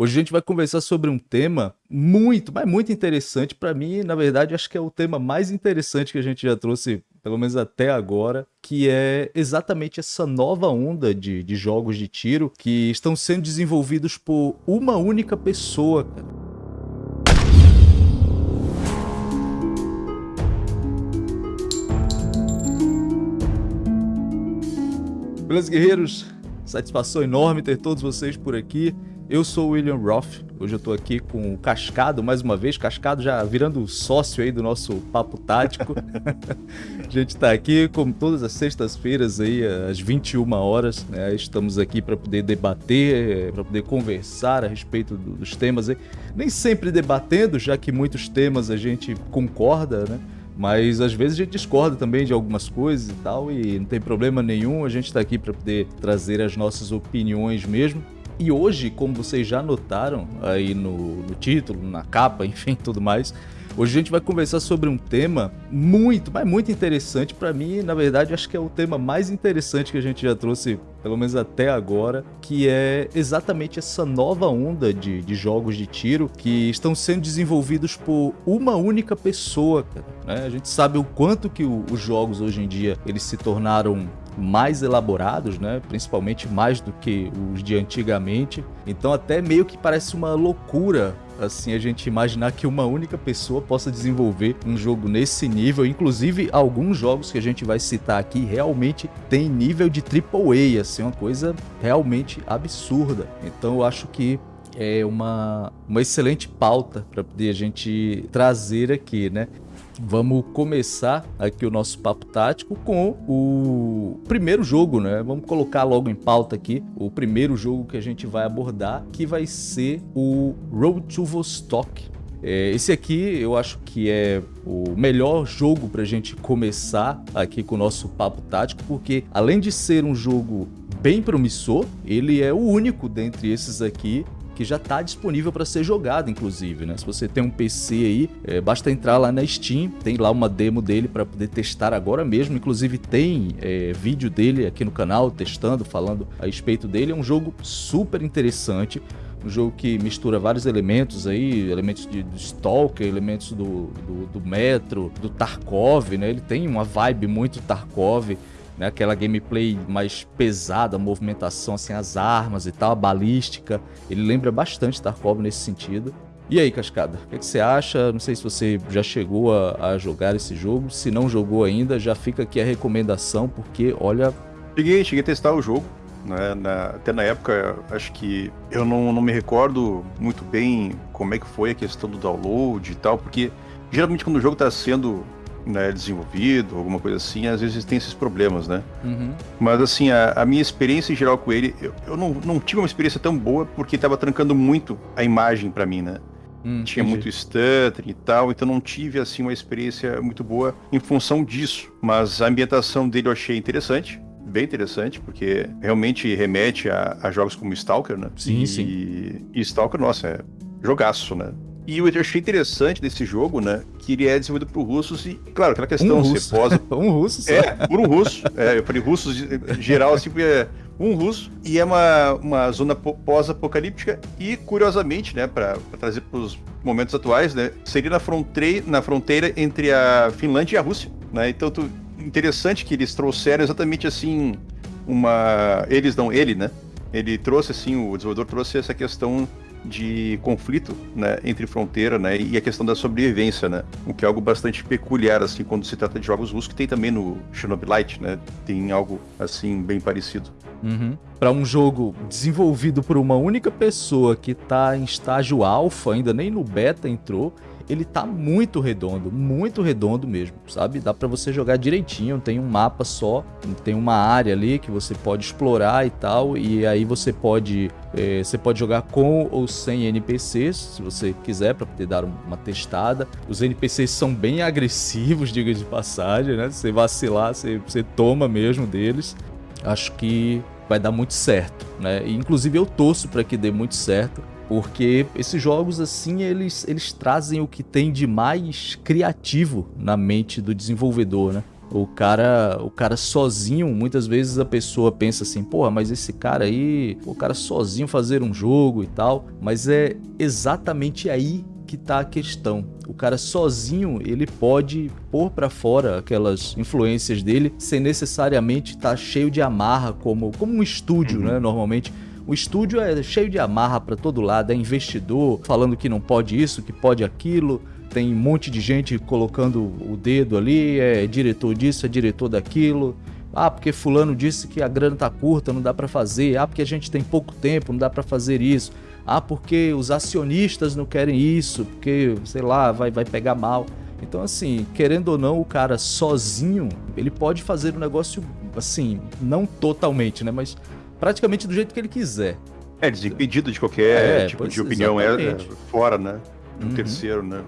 Hoje a gente vai conversar sobre um tema muito, mas muito interessante para mim, na verdade, acho que é o tema mais interessante que a gente já trouxe, pelo menos até agora, que é exatamente essa nova onda de, de jogos de tiro que estão sendo desenvolvidos por uma única pessoa, cara. Beleza, guerreiros? Satisfação enorme ter todos vocês por aqui. Eu sou o William Roth, hoje eu tô aqui com o Cascado, mais uma vez, Cascado já virando sócio aí do nosso Papo Tático. a gente tá aqui, como todas as sextas-feiras aí, às 21 horas, né? Estamos aqui para poder debater, para poder conversar a respeito dos temas aí. Nem sempre debatendo, já que muitos temas a gente concorda, né? Mas às vezes a gente discorda também de algumas coisas e tal, e não tem problema nenhum, a gente está aqui para poder trazer as nossas opiniões mesmo. E hoje, como vocês já notaram aí no, no título, na capa, enfim, tudo mais, Hoje a gente vai conversar sobre um tema muito, mas muito interessante para mim, na verdade, acho que é o tema mais interessante que a gente já trouxe, pelo menos até agora, que é exatamente essa nova onda de, de jogos de tiro que estão sendo desenvolvidos por uma única pessoa, né? A gente sabe o quanto que o, os jogos hoje em dia eles se tornaram mais elaborados, né? Principalmente mais do que os de antigamente. Então até meio que parece uma loucura assim a gente imaginar que uma única pessoa possa desenvolver um jogo nesse nível, inclusive alguns jogos que a gente vai citar aqui realmente tem nível de AAA, assim, uma coisa realmente absurda. Então eu acho que é uma, uma excelente pauta para poder a gente trazer aqui, né? Vamos começar aqui o nosso papo tático com o primeiro jogo, né? Vamos colocar logo em pauta aqui o primeiro jogo que a gente vai abordar, que vai ser o Road to Vostok. É, esse aqui eu acho que é o melhor jogo para a gente começar aqui com o nosso papo tático, porque além de ser um jogo bem promissor, ele é o único dentre esses aqui que já está disponível para ser jogado, inclusive, né? Se você tem um PC aí, é, basta entrar lá na Steam, tem lá uma demo dele para poder testar agora mesmo. Inclusive tem é, vídeo dele aqui no canal testando, falando a respeito dele. É um jogo super interessante um jogo que mistura vários elementos aí, elementos de, Stalker, elementos do, do, do Metro, do Tarkov, né? Ele tem uma vibe muito Tarkov né? Aquela gameplay mais pesada, a movimentação, assim, as armas e tal, a balística. Ele lembra bastante Tarkov nesse sentido. E aí, Cascada, o que, que, você acha? Não sei se você já chegou a, a, jogar esse jogo. Se não jogou ainda, já fica aqui a recomendação, porque, olha... Cheguei, cheguei a testar o jogo. Né? Na, até na época, acho que eu não, não me recordo muito bem como é que foi a questão do download e tal, porque geralmente quando o jogo está sendo né, desenvolvido, alguma coisa assim, às vezes tem esses problemas, né? Uhum. Mas assim, a, a, minha experiência em geral com ele, eu, eu não, não tive uma experiência tão boa porque estava trancando muito a imagem para mim, né? Hum, Tinha entendi. muito stuttering e tal, então não tive assim uma experiência muito boa em função disso. Mas a ambientação dele eu achei interessante, bem interessante, porque realmente remete a, a jogos como Stalker, né? Sim, e, sim. E Stalker, nossa, é jogaço, né? E o que eu achei interessante desse jogo, né? Que ele é desenvolvido por russos e, claro, aquela questão, um russo. posa. um russo só. É, por um russo. É, eu falei russos geral, assim, porque é um russo. E é uma, uma zona pós-apocalíptica e, curiosamente, né, para trazer para os momentos atuais, né? Seria na fronteira, na fronteira entre a Finlândia e a Rússia, né? Então, tu, interessante que eles trouxeram exatamente assim uma. Eles não, ele, né? Ele trouxe assim, o desenvolvedor trouxe essa questão de conflito né, entre fronteira né, e a questão da sobrevivência, né? O que é algo bastante peculiar, assim, quando se trata de jogos russos, que tem também no Chernobylite, né? Tem algo, assim, bem parecido. Uhum. Para um jogo desenvolvido por uma única pessoa que está em estágio alfa, ainda nem no beta entrou, ele tá muito redondo, muito redondo mesmo, sabe? Dá para você jogar direitinho, tem um mapa só, tem uma área ali que você pode explorar e tal, e aí você pode é, você pode jogar com ou sem NPCs, se você quiser, para poder dar uma testada. Os NPCs são bem agressivos, diga de passagem, né? Você vacilar, você, você toma mesmo deles. Acho que vai dar muito certo, né? E, inclusive eu torço para que dê muito certo, porque esses jogos assim eles, eles trazem o que tem de mais criativo na mente do desenvolvedor, né? O cara, o cara sozinho, muitas vezes a pessoa pensa assim, porra, mas esse cara aí, o cara sozinho fazer um jogo e tal, mas é exatamente aí que tá a questão. O cara sozinho, ele pode pôr para fora aquelas influências dele sem necessariamente estar tá cheio de amarra como como um estúdio, uhum. né, normalmente o estúdio é cheio de amarra para todo lado, é investidor falando que não pode isso, que pode aquilo, tem um monte de gente colocando o dedo ali, é diretor disso, é diretor daquilo. Ah, porque fulano disse que a grana tá curta, não dá para fazer. Ah, porque a gente tem pouco tempo, não dá para fazer isso. Ah, porque os acionistas não querem isso, porque, sei lá, vai, vai pegar mal. Então, assim, querendo ou não, o cara sozinho, ele pode fazer o um negócio, assim, não totalmente, né? Mas praticamente do jeito que ele quiser. É, desimpedido de qualquer é, tipo de opinião é, é, fora, né? Do uhum. terceiro, né?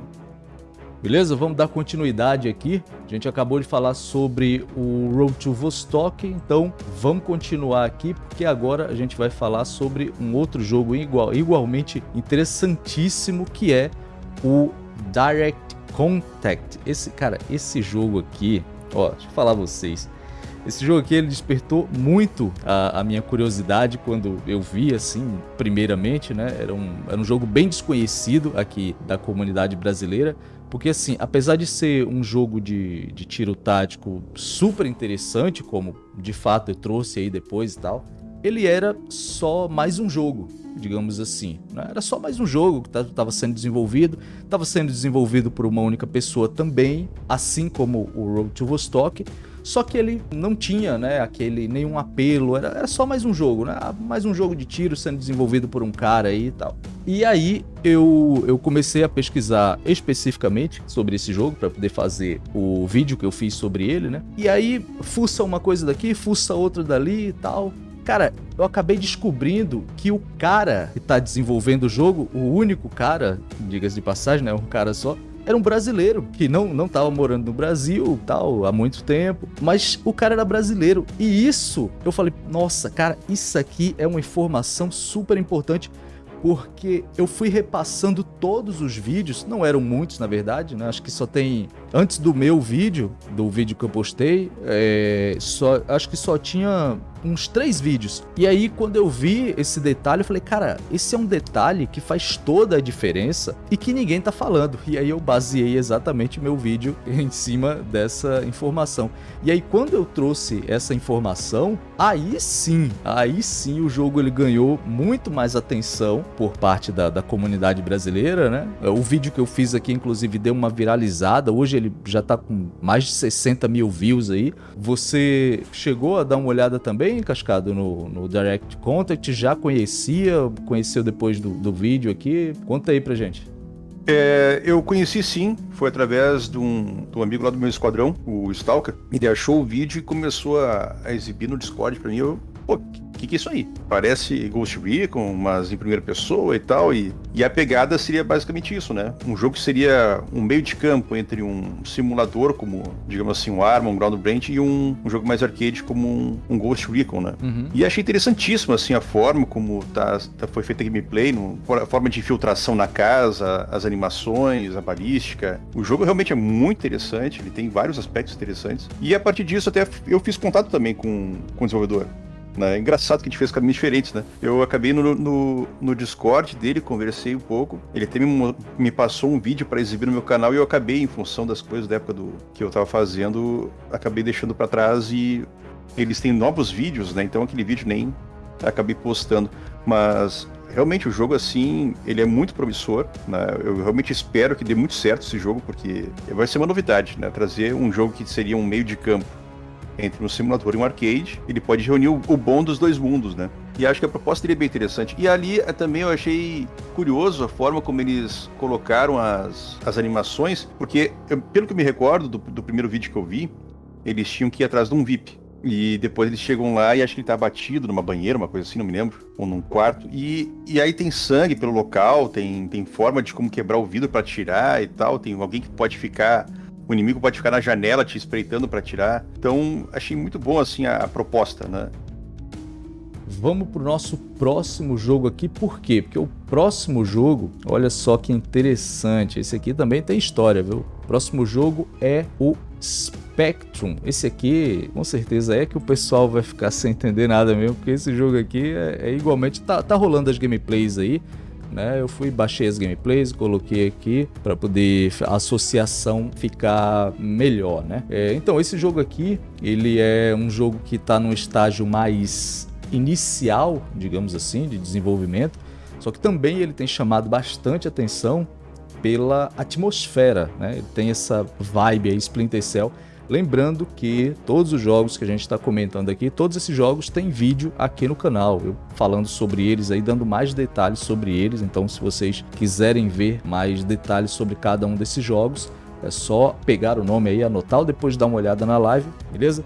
Beleza? Vamos dar continuidade aqui. A gente acabou de falar sobre o Road to Vostok, então vamos continuar aqui porque agora a gente vai falar sobre um outro jogo igual, igualmente interessantíssimo que é o Direct Contact. Esse cara, esse jogo aqui, ó, deixa eu falar vocês. Esse jogo aqui ele despertou muito a, a, minha curiosidade quando eu vi, assim, primeiramente, né? Era um, era um jogo bem desconhecido aqui da comunidade brasileira. Porque, assim, apesar de ser um jogo de, de tiro tático super interessante, como de fato eu trouxe aí depois e tal, ele era só mais um jogo, digamos assim. Né? Era só mais um jogo que estava sendo desenvolvido, estava sendo desenvolvido por uma única pessoa também, assim como o Road to Vostok, só que ele não tinha, né, aquele nenhum apelo, era, era só mais um jogo, né? Mais um jogo de tiro sendo desenvolvido por um cara aí e tal. E aí eu, eu comecei a pesquisar especificamente sobre esse jogo para poder fazer o vídeo que eu fiz sobre ele, né? E aí fuça uma coisa daqui, fuça outra dali e tal. Cara, eu acabei descobrindo que o cara que tá desenvolvendo o jogo, o único cara, diga-se de passagem, né, um cara só, era um brasileiro que não não estava morando no Brasil tal há muito tempo, mas o cara era brasileiro. E isso, eu falei, nossa, cara, isso aqui é uma informação super importante porque eu fui repassando todos os vídeos, não eram muitos na verdade, né? Acho que só tem antes do meu vídeo, do vídeo que eu postei, é, só acho que só tinha uns três vídeos. E aí, quando eu vi esse detalhe, eu falei, cara, esse é um detalhe que faz toda a diferença e que ninguém tá falando. E aí eu baseei exatamente meu vídeo em cima dessa informação. E aí, quando eu trouxe essa informação, aí sim, aí sim o jogo ele ganhou muito mais atenção por parte da, da comunidade brasileira, né? O vídeo que eu fiz aqui, inclusive, deu uma viralizada. Hoje ele já tá com mais de 60 mil views aí. Você chegou a dar uma olhada também? cascado no, no Direct Contact, já conhecia, conheceu depois do, do vídeo aqui? Conta aí pra gente. É, eu conheci sim, foi através de um, de um, amigo lá do meu esquadrão, o Stalker. Ele achou o vídeo e começou a, a exibir no Discord pra mim. Eu, pô, que, que é isso aí? Parece Ghost Recon, mas em primeira pessoa e tal. E, e a pegada seria basicamente isso, né? Um jogo que seria um meio de campo entre um simulador, como, digamos assim, um Arma, um Ground Brand, e um, um jogo mais arcade como um, um Ghost Recon, né? Uhum. E achei interessantíssimo, assim, a forma como tá, tá, foi feita a gameplay, no, a forma de infiltração na casa, as animações, a balística. O jogo realmente é muito interessante, ele tem vários aspectos interessantes. E a partir disso, até eu fiz contato também com, com o desenvolvedor. Né? É engraçado que a gente fez caminhos diferentes, né? Eu acabei no, no, no Discord dele, conversei um pouco. Ele até me, me passou um vídeo para exibir no meu canal e eu acabei, em função das coisas da época do que eu tava fazendo, acabei deixando para trás e eles têm novos vídeos, né? Então aquele vídeo nem acabei postando. Mas realmente o jogo assim, ele é muito promissor, né? Eu realmente espero que dê muito certo esse jogo, porque vai ser uma novidade, né? Trazer um jogo que seria um meio de campo entre um simulador e um arcade, ele pode reunir o, bom dos dois mundos, né? E acho que a proposta é bem interessante. E ali é, também eu achei curioso a forma como eles colocaram as, as animações, porque, eu, pelo que me recordo do, do primeiro vídeo que eu vi, eles tinham que ir atrás de um VIP. E depois eles chegam lá e acho que ele tá batido numa banheira, uma coisa assim, não me lembro, ou num quarto. E, e aí tem sangue pelo local, tem, tem forma de como quebrar o vidro para tirar e tal. Tem alguém que pode ficar o inimigo pode ficar na janela te espreitando para tirar. Então, achei muito bom assim a, a proposta, né? Vamos pro nosso próximo jogo aqui, por quê? Porque o próximo jogo, olha só que interessante, esse aqui também tem história, viu? Próximo jogo é o Spectrum. Esse aqui, com certeza, é que o pessoal vai ficar sem entender nada mesmo, porque esse jogo aqui é, é igualmente. Tá, tá rolando as gameplays aí. Né, eu fui, baixei as gameplays, coloquei aqui para poder a associação ficar melhor, né? É, então, esse jogo aqui, ele é um jogo que está num estágio mais inicial, digamos assim, de desenvolvimento, só que também ele tem chamado bastante atenção pela atmosfera, né? Ele tem essa vibe aí, Splinter Cell. Lembrando que todos os jogos que a gente está comentando aqui, todos esses jogos têm vídeo aqui no canal, eu falando sobre eles aí, dando mais detalhes sobre eles. Então, se vocês quiserem ver mais detalhes sobre cada um desses jogos, é só pegar o nome aí, anotar ou depois dar uma olhada na live, beleza?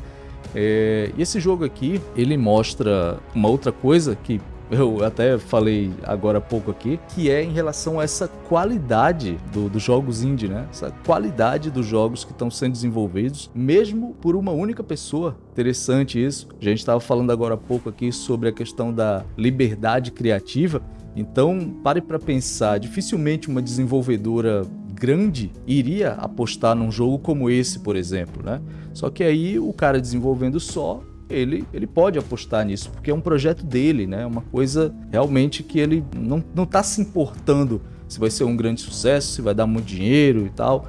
É, e esse jogo aqui, ele mostra uma outra coisa que eu até falei agora há pouco aqui, que é em relação a essa qualidade do, dos jogos indie, né? Essa qualidade dos jogos que estão sendo desenvolvidos, mesmo por uma única pessoa. Interessante isso. A gente estava falando agora há pouco aqui sobre a questão da liberdade criativa. Então, pare para pensar, dificilmente uma desenvolvedora grande iria apostar num jogo como esse, por exemplo, né? Só que aí o cara desenvolvendo só ele, ele pode apostar nisso, porque é um projeto dele, né? É uma coisa realmente que ele não, não tá se importando se vai ser um grande sucesso, se vai dar muito dinheiro e tal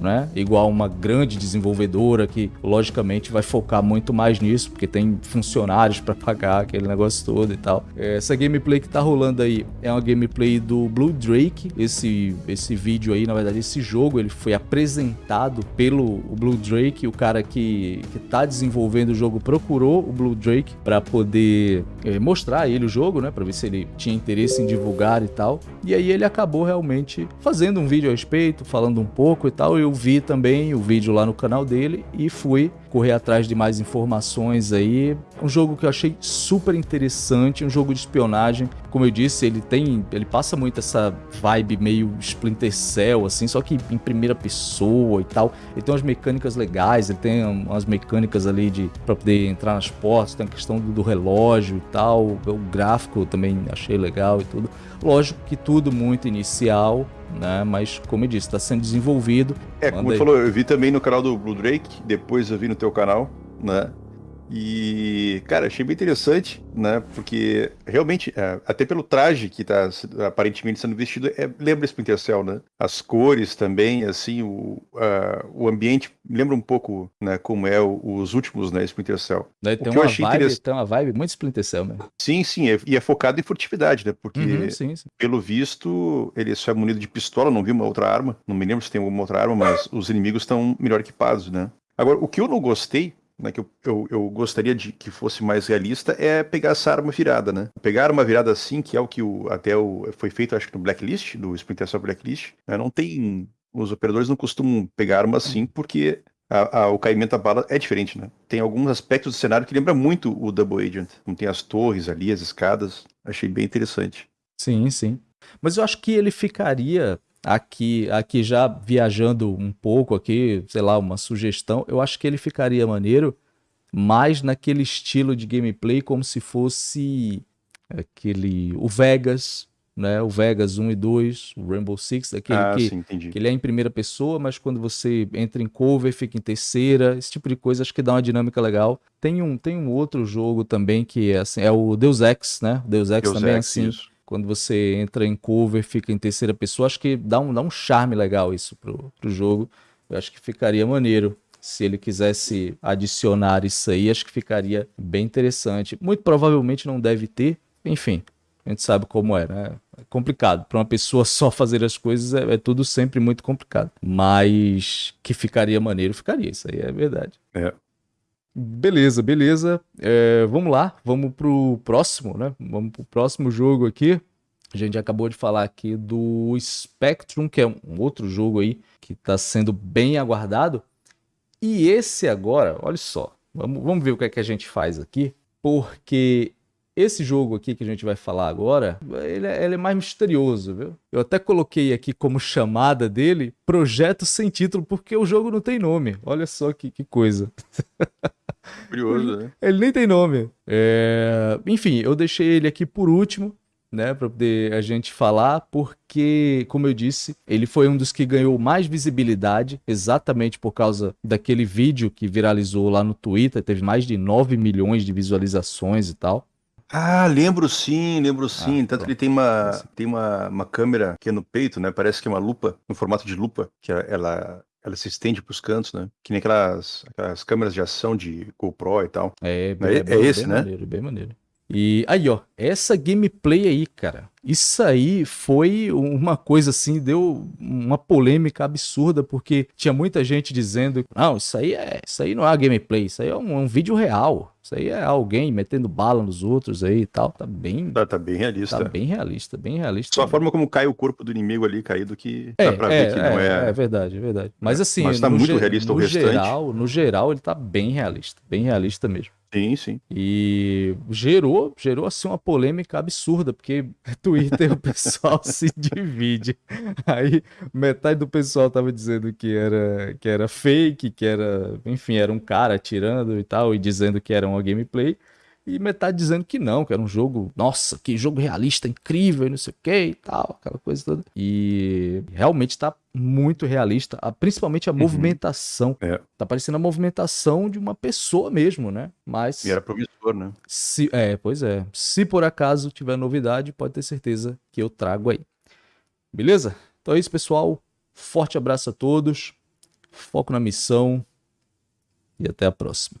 né? Igual uma grande desenvolvedora que, logicamente, vai focar muito mais nisso, porque tem funcionários para pagar aquele negócio todo e tal. Essa gameplay que tá rolando aí é uma gameplay do Blue Drake. Esse, esse vídeo aí, na verdade, esse jogo, ele foi apresentado pelo Blue Drake. O cara que, que tá desenvolvendo o jogo procurou o Blue Drake para poder é, mostrar ele o jogo, né? Para ver se ele tinha interesse em divulgar e tal. E aí ele acabou realmente fazendo um vídeo a respeito, falando um pouco e tal. E eu vi também o vídeo lá no canal dele e fui correr atrás de mais informações aí. Um jogo que eu achei super interessante, um jogo de espionagem. Como eu disse, ele tem, ele passa muito essa vibe meio Splinter Cell assim, só que em primeira pessoa e tal. Ele tem umas mecânicas legais, ele tem umas mecânicas ali de para poder entrar nas portas, tem a questão do, do relógio e tal. O gráfico também achei legal e tudo. Lógico que tudo muito inicial, né? Mas, como eu disse, está sendo desenvolvido. É, como você falou, eu vi também no canal do Blue Drake, depois eu vi no teu canal, né? E, cara, achei bem interessante, né? Porque realmente, é, até pelo traje que tá aparentemente sendo vestido, é, lembra Splinter Cell, né? As cores também, assim, o, o ambiente lembra um pouco, né, como é o, os últimos, né, Splinter Cell. Daí tem, uma vibe, tem uma vibe muito Splinter Cell mesmo. Sim, sim, é, e é focado em furtividade, né? Porque, uhum, sim, sim. pelo visto, ele só é munido de pistola, não vi uma outra arma, não me lembro se tem alguma outra arma, mas os inimigos estão melhor equipados, né? Agora, o que eu não gostei né, que eu, eu, eu, gostaria de que fosse mais realista, é pegar essa arma virada, né? Pegar uma virada assim, que é o que o, até o, foi feito, acho que no Blacklist, do Splinter Cell Blacklist, né? não tem... Os operadores não costumam pegar arma assim, porque a, a, o caimento da bala é diferente, né? Tem alguns aspectos do cenário que lembra muito o Double Agent. Como tem as torres ali, as escadas. Achei bem interessante. Sim, sim. Mas eu acho que ele ficaria aqui, aqui já viajando um pouco aqui, sei lá, uma sugestão, eu acho que ele ficaria maneiro mais naquele estilo de gameplay como se fosse aquele o Vegas, né? O Vegas 1 e 2, o Rainbow Six, aquele ah, que, sim, que ele é em primeira pessoa, mas quando você entra em cover, fica em terceira, esse tipo de coisa acho que dá uma dinâmica legal. Tem um, tem um outro jogo também que é assim, é o Deus Ex, né? Deus Ex Deus também é Ex, é assim. Isso quando você entra em cover, fica em terceira pessoa. Acho que dá um, dá um charme legal isso pro, pro jogo. Eu acho que ficaria maneiro. Se ele quisesse adicionar isso aí, acho que ficaria bem interessante. Muito provavelmente não deve ter. Enfim, a gente sabe como é, né? É complicado. Para uma pessoa só fazer as coisas é, é, tudo sempre muito complicado. Mas que ficaria maneiro, ficaria. Isso aí é verdade. É. Beleza, beleza. É, vamos lá, vamos pro próximo, né? Vamos pro próximo jogo aqui. A gente acabou de falar aqui do Spectrum, que é um outro jogo aí que está sendo bem aguardado. E esse agora, olha só, vamos, vamos ver o que é que a gente faz aqui, porque esse jogo aqui que a gente vai falar agora, ele é, ele é, mais misterioso, viu? Eu até coloquei aqui como chamada dele Projeto Sem Título, porque o jogo não tem nome. Olha só que, que coisa. Curioso, né? Ele nem tem nome. É... Enfim, eu deixei ele aqui por último, né, para poder a gente falar, porque, como eu disse, ele foi um dos que ganhou mais visibilidade, exatamente por causa daquele vídeo que viralizou lá no Twitter, teve mais de 9 milhões de visualizações e tal. Ah, lembro sim, lembro sim. Ah, Tanto que ele tem uma, tem uma, uma câmera que é no peito, né? Parece que é uma lupa, no formato de lupa, que ela, ela se estende para os cantos, né? Que nem aquelas, aquelas câmeras de ação de GoPro e tal. É, é, é, é esse, bem né? Maneiro, bem maneiro. E aí, ó, essa gameplay aí, cara, isso aí foi uma coisa assim, deu uma polêmica absurda, porque tinha muita gente dizendo: não, isso aí é, isso aí não é gameplay, isso aí é um, um vídeo real. Isso aí é alguém metendo bala nos outros aí e tal. Tá bem. Tá, tá bem realista. Tá bem realista, bem realista. Só a forma como cai o corpo do inimigo ali caído que é, dá pra é, ver que é, não é. É verdade, é verdade. Mas é, assim. Mas tá muito realista no o restante. Geral, no geral, ele tá bem realista. Bem realista mesmo. Sim, sim. E gerou, gerou assim uma polêmica absurda, porque Twitter o pessoal se divide. Aí metade do pessoal tava dizendo que era que era fake, que era, enfim, era um cara atirando e tal e dizendo que era uma gameplay. E metade dizendo que não, que era um jogo, nossa, que jogo realista, incrível, e não sei o que e tal, aquela coisa toda. E realmente tá muito realista, principalmente a uhum. movimentação. É. Tá parecendo a movimentação de uma pessoa mesmo, né? Mas. E era promissor, né? Se, é, pois é. Se por acaso tiver novidade, pode ter certeza que eu trago aí. Beleza? Então é isso, pessoal. Forte abraço a todos. Foco na missão. E até a próxima.